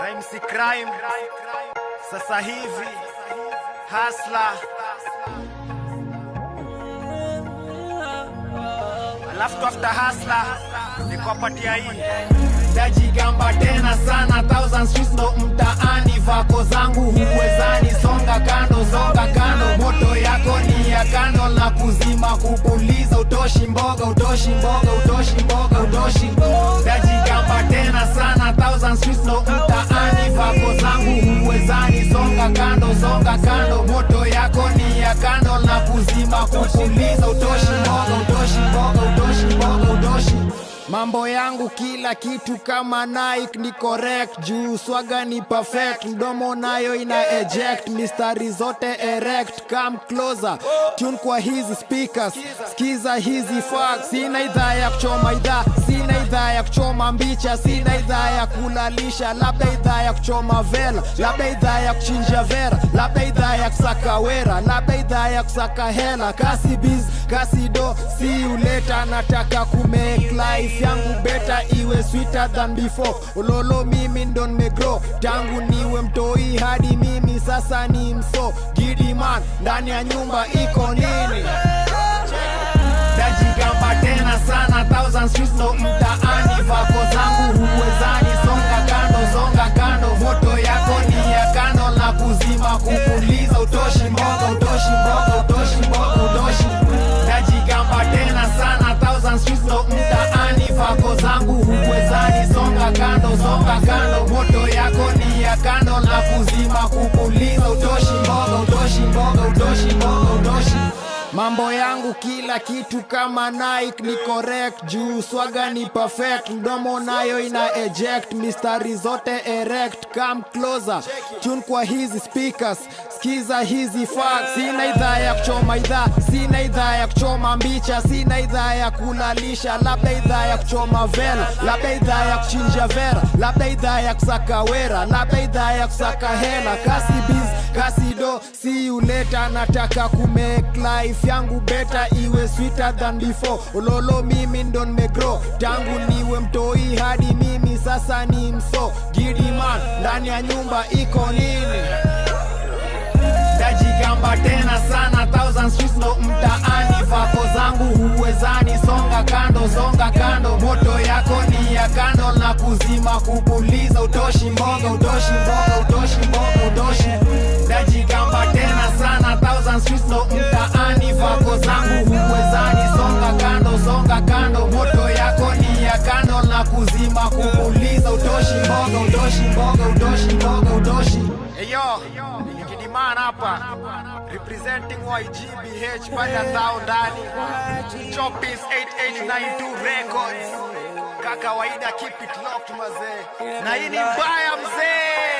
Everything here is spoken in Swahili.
Rhyme si crime. Sasa hivi hasla. Alafu after hasla nikuwapatia hii. Tajigamba tena sana thousand streets ndo mtaani. Vako zangu huwezani songa kando songa kando. Moto yako ni ya kando na kuzima kupuliza. Utoshi mboga utoshi mboga utoshi mboga utoshi sana thousand utaani pako zangu huwezani songa kando songa kando. Moto yako ni ya kando na kuzima kupuliza utoshi mboga utoshi mboga utoshi mboga utoshi. Mambo yangu kila kitu kama Nike ni correct. Juu swaga ni perfect. Mdomo nayo ina eject. Mistari zote erect. Come closer. Tune kwa hizi speakers. Skiza hizi facts. Sina idhaa ya kuchoma idhaa ya kuchoma mbicha sina idhaa ya kulalisha labda idhaa ya kuchoma vela labda idhaa ya kuchinja vera labda idhaa ya kusaka wera labda idhaa ya kusaka hela. Kasi biz kasi do si uleta nataka kumake life yangu beta iwe sweeter than before. Ulolo mimi ndo nimegrow tangu niwe mtoi hadi mimi sasa ni mso. Gidiman ndani ya nyumba iko mtaani fako zangu huwezani songa kando songa kando. Moto yako ni ya kando na kuzima kupuliza mambo yangu kila kitu kama Nike ni correct juu swaga ni perfect. Mdomo nayo ina eject mistari zote erect. Come closer tune kwa hizi speakers. Skiza hizi facts. Sina idhaa ya kuchoma idhaa sina idhaa ya kuchoma mbicha. Sina idhaa ya kulalisha labda idhaa ya kuchoma vela labda idhaa ya kuchinja vera. Labda idhaa ya kusaka wera. Labda idhaa ya kusaka hela. Kasi biz kasi si uleta nataka kumake life yangu beta iwe sweeter than before. Ololo mimi ndo nimegrow tangu niwe mtoi hadi mimi sasa ni mso. Gidiman ndani ya nyumba iko nini? Tajigamba tena sana thousand streets ndo mtaani. Vako zangu huwezani songa kando songa kando. Moto yako ni ya kando na kuzima kupuliza. Utoshi mboga utoshi mboga utoshi mboga utoshi. Tajigamba ndo mtaani vako zangu huwezani songa kando songa kando. Moto yako ni ya kando na kuzima kukuliza, utoshi mboga utoshi mboga utoshi mboga utoshi. Eyo, Kidiman hapa representing YGBH panda zao ndani. Chopis 8892 Records. Kakawaida, keep mazee na hii ni mbaya mzee